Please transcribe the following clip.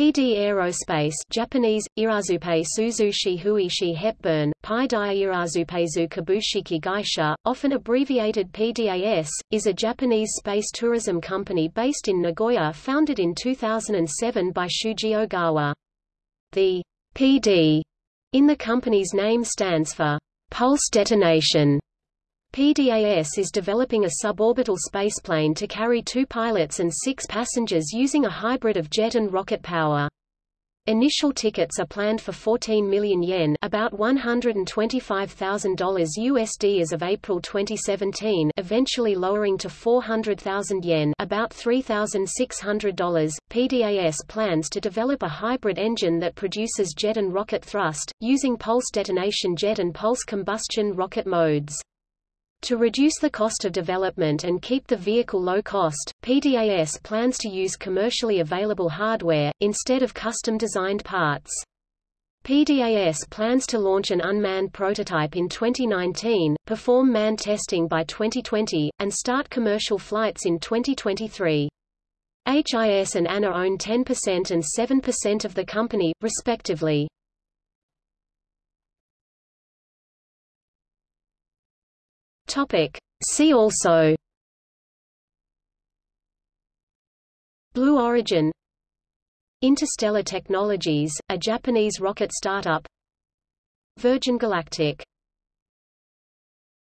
PD Aerospace Japanese, Irazupe Suzushi Huishi Hepburn, Pi Dia Irazupezu Kabushiki Gaisha, often abbreviated PDAS, is a Japanese space tourism company based in Nagoya founded in 2007 by Shuji Ogawa. The PD in the company's name stands for Pulse Detonation. PDAS is developing a suborbital spaceplane to carry two pilots and six passengers using a hybrid of jet and rocket power. Initial tickets are planned for 14 million yen about $125,000 USD as of April 2017 eventually lowering to 400,000 yen about $3,600. PDAS plans to develop a hybrid engine that produces jet and rocket thrust, using pulse detonation jet and pulse combustion rocket modes. To reduce the cost of development and keep the vehicle low cost, PDAS plans to use commercially available hardware, instead of custom-designed parts. PDAS plans to launch an unmanned prototype in 2019, perform manned testing by 2020, and start commercial flights in 2023. HIS and ANA own 10% and 7% of the company, respectively. Topic. See also. Blue Origin. Interstellar Technologies, a Japanese rocket startup. Virgin Galactic